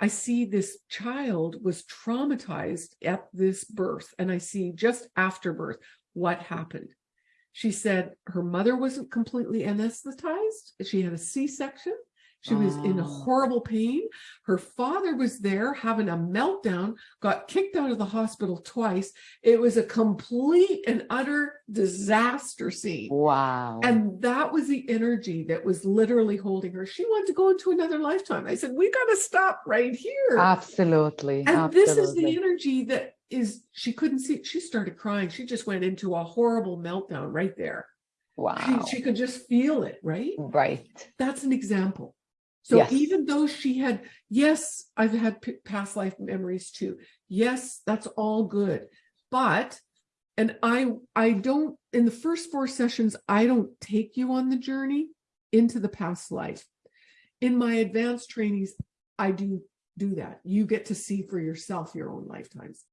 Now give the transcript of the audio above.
I see this child was traumatized at this birth and I see just after birth what happened. She said her mother wasn't completely anesthetized. She had a C-section. She was in Oh. horrible pain. Her father was there having a meltdown, got kicked out of the hospital twice. It was a complete and utter disaster scene. Wow. And that was the energy that was literally holding her. She wanted to go into another lifetime. I said, we got to stop right here. Absolutely. and this is the energy that is, she couldn't see, she started crying. She just went into a horrible meltdown right there. Wow. She, she could just feel it, right? Right. That's an example. So Yes. even though she had, yes, I've had past life memories too. Yes, that's all good. But, and I, I don't, in the first four sessions, I don't take you on the journey into the past life. In my advanced trainings, I do do that. You get to see for yourself your own lifetimes.